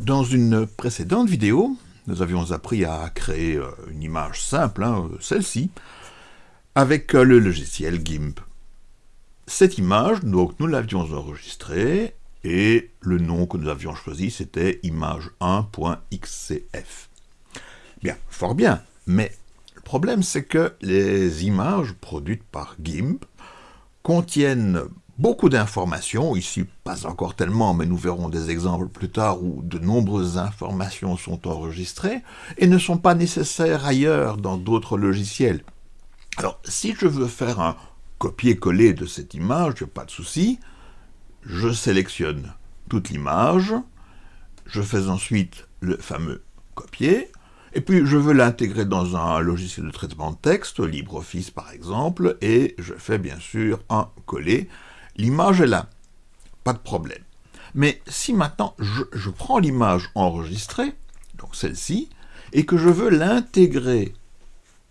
Dans une précédente vidéo, nous avions appris à créer euh, une image simple, hein, celle-ci, avec euh, le logiciel GIMP. Cette image, donc, nous l'avions enregistrée, et le nom que nous avions choisi, c'était image1.xcf. Bien, fort bien, mais le problème, c'est que les images produites par GIMP contiennent beaucoup d'informations, ici pas encore tellement, mais nous verrons des exemples plus tard où de nombreuses informations sont enregistrées, et ne sont pas nécessaires ailleurs dans d'autres logiciels. Alors, si je veux faire un copier-coller de cette image, pas de souci, je sélectionne toute l'image, je fais ensuite le fameux copier, et puis je veux l'intégrer dans un logiciel de traitement de texte, LibreOffice par exemple, et je fais bien sûr un coller, L'image est là, pas de problème. Mais si maintenant je, prends l'image enregistrée, donc celle-ci, et que je veux l'intégrer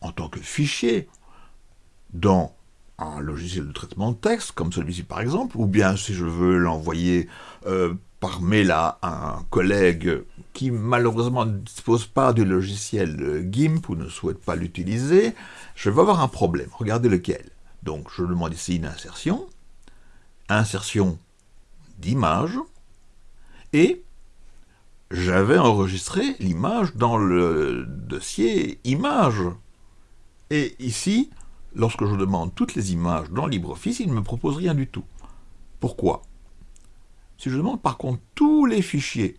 en tant que fichier dans un logiciel de traitement de texte, comme celui-ci par exemple, ou bien si je veux l'envoyer euh, par mail à un collègue qui malheureusement ne dispose pas du logiciel GIMP ou ne souhaite pas l'utiliser, je vais avoir un problème. Regardez lequel. Donc je demande ici une insertion, insertion d'image, et j'avais enregistré l'image dans le dossier image. Et ici, lorsque je demande toutes les images dans LibreOffice, il ne me propose rien du tout. Pourquoi? Si je demande par contre tous les fichiers,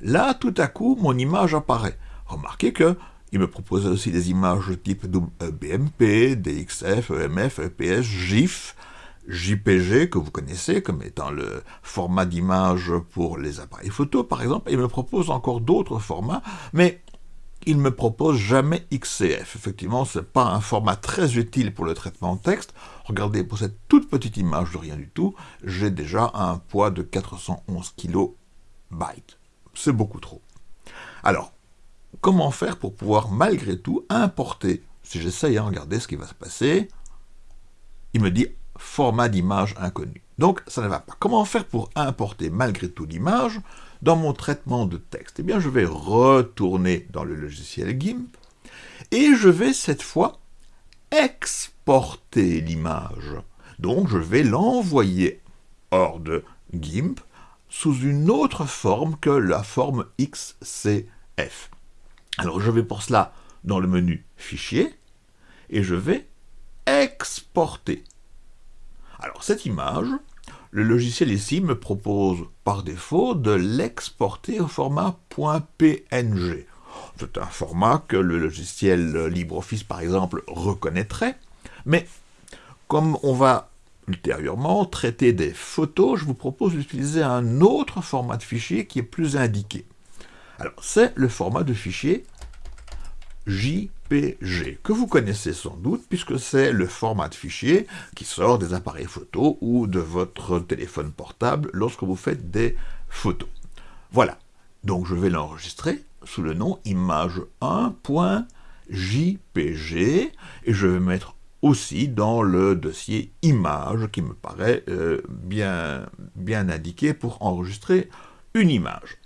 là, tout à coup, mon image apparaît. Remarquez que il me propose aussi des images type BMP, DXF, EMF, EPS, GIF, JPG, que vous connaissez comme étant le format d'image pour les appareils photo, par exemple, il me propose encore d'autres formats, mais il me propose jamais XCF. Effectivement, ce n'est pas un format très utile pour le traitement de texte. Regardez, pour cette toute petite image de rien du tout, j'ai déjà un poids de 411 kB. C'est beaucoup trop. Alors, comment faire pour pouvoir malgré tout importer Si j'essaye, hein, regardez ce qui va se passer. Il me dit format d'image inconnu. Donc ça ne va pas. Comment faire pour importer malgré tout l'image dans mon traitement de texte? Eh bien je vais retourner dans le logiciel GIMP et je vais cette fois exporter l'image. Donc je vais l'envoyer hors de GIMP sous une autre forme que la forme XCF. Alors je vais pour cela dans le menu Fichier et je vais exporter. Alors cette image, le logiciel ici me propose par défaut de l'exporter au format .png. C'est un format que le logiciel LibreOffice par exemple reconnaîtrait, mais comme on va ultérieurement traiter des photos, je vous propose d'utiliser un autre format de fichier qui est plus indiqué. Alors c'est le format de fichier JPG, que vous connaissez sans doute, puisque c'est le format de fichier qui sort des appareils photo ou de votre téléphone portable lorsque vous faites des photos. Voilà, donc je vais l'enregistrer sous le nom image1.jpg, et je vais mettre aussi dans le dossier image, qui me paraît euh, bien, bien indiqué pour enregistrer une image.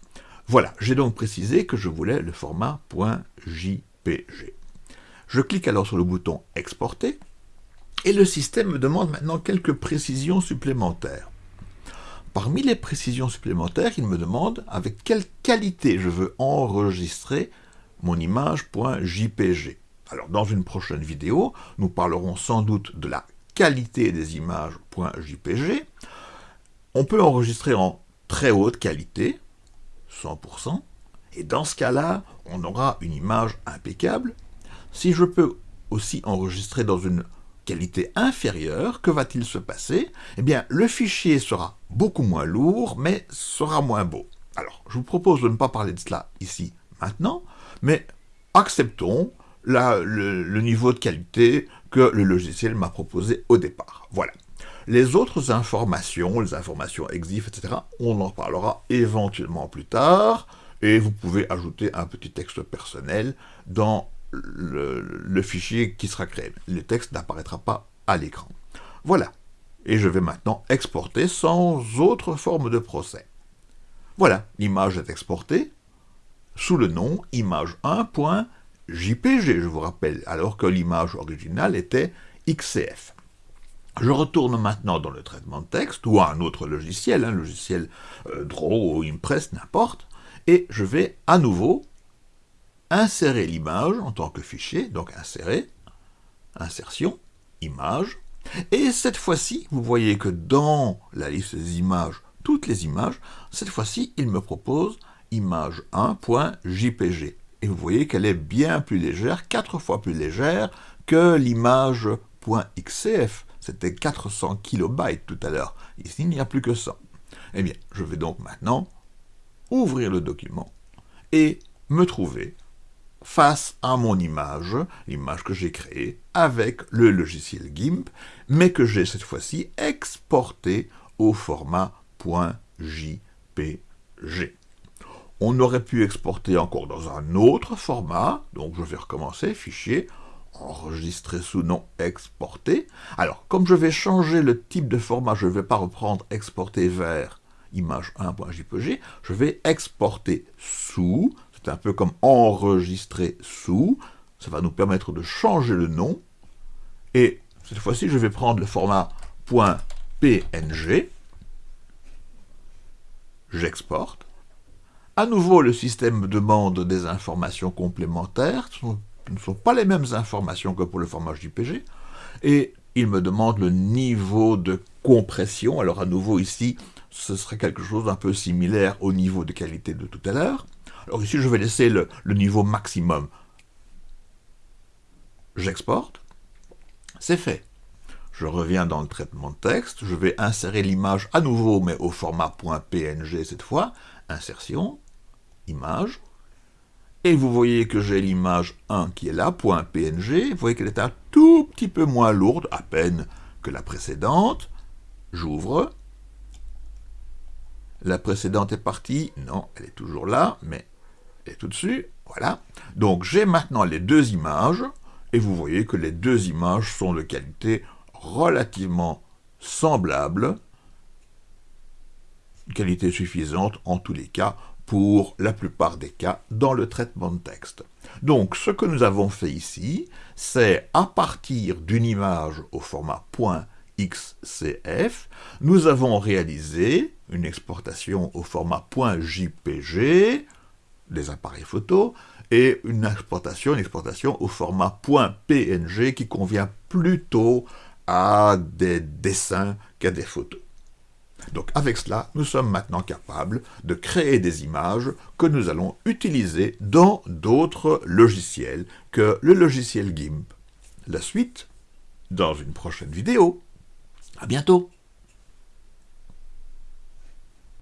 Voilà, j'ai donc précisé que je voulais le format .jpg. Je clique alors sur le bouton « Exporter » et le système me demande maintenant quelques précisions supplémentaires. Parmi les précisions supplémentaires, il me demande avec quelle qualité je veux enregistrer mon image.jpg. Alors dans une prochaine vidéo, nous parlerons sans doute de la qualité des images.jpg. On peut enregistrer en très haute qualité, 100%, et dans ce cas-là, on aura une image impeccable. Si je peux aussi enregistrer dans une qualité inférieure, que va-t-il se passer? Eh bien, le fichier sera beaucoup moins lourd, mais sera moins beau. Alors, je vous propose de ne pas parler de cela ici, maintenant, mais acceptons le, le niveau de qualité que le logiciel m'a proposé au départ. Voilà. Les autres informations, les informations EXIF, etc., on en parlera éventuellement plus tard et vous pouvez ajouter un petit texte personnel dans le, fichier qui sera créé. Le texte n'apparaîtra pas à l'écran. Voilà. Et je vais maintenant exporter sans autre forme de procès. Voilà, l'image est exportée sous le nom image1.jpg, je vous rappelle, alors que l'image originale était XCF. Je retourne maintenant dans le traitement de texte, ou à un autre logiciel, un logiciel euh, Draw ou Impress, n'importe, et je vais à nouveau insérer l'image en tant que fichier, donc insérer, insertion, image, et cette fois-ci, vous voyez que dans la liste des images, toutes les images, cette fois-ci, il me propose image1.jpg. Et vous voyez qu'elle est bien plus légère, quatre fois plus légère que l'image .xcf. C'était 400 kilobytes tout à l'heure. Ici, il n'y a plus que ça. Eh bien, je vais donc maintenant ouvrir le document et me trouver face à mon image, l'image que j'ai créée avec le logiciel GIMP, mais que j'ai cette fois-ci exporté au format .jpg. On aurait pu exporter encore dans un autre format, donc je vais recommencer, fichier, enregistrer sous nom exporter. Alors, comme je vais changer le type de format, je ne vais pas reprendre exporter vers image 1.jpg, je vais exporter sous, c'est un peu comme enregistrer sous, ça va nous permettre de changer le nom, et cette fois-ci, je vais prendre le format .png, j'exporte, à nouveau, le système demande des informations complémentaires, ce ne sont pas les mêmes informations que pour le format JPG, et il me demande le niveau de compression. Alors à nouveau ici, ce serait quelque chose d'un peu similaire au niveau de qualité de tout à l'heure. Alors ici, je vais laisser le, niveau maximum. J'exporte. C'est fait. Je reviens dans le traitement de texte. Je vais insérer l'image à nouveau, mais au format .png cette fois. Insertion image, et vous voyez que j'ai l'image 1 qui est là, .png, vous voyez qu'elle est un tout petit peu moins lourde, à peine que la précédente, j'ouvre, la précédente est partie, non, elle est toujours là, mais est tout dessus, voilà. Donc j'ai maintenant les deux images, et vous voyez que les deux images sont de qualité relativement semblable, qualité suffisante en tous les cas pour la plupart des cas dans le traitement de texte. Donc ce que nous avons fait ici, c'est à partir d'une image au format .xcf, nous avons réalisé une exportation au format .jpg, des appareils photo, et une exportation, une au format .png qui convient plutôt à des dessins qu'à des photos. Donc avec cela, nous sommes maintenant capables de créer des images que nous allons utiliser dans d'autres logiciels que le logiciel GIMP. La suite, dans une prochaine vidéo. À bientôt